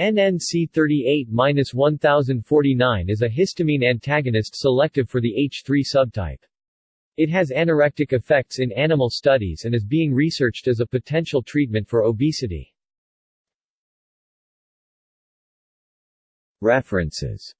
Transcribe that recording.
NNC38-1049 is a histamine antagonist selective for the H3 subtype. It has anorectic effects in animal studies and is being researched as a potential treatment for obesity. References